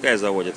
пускай заводит.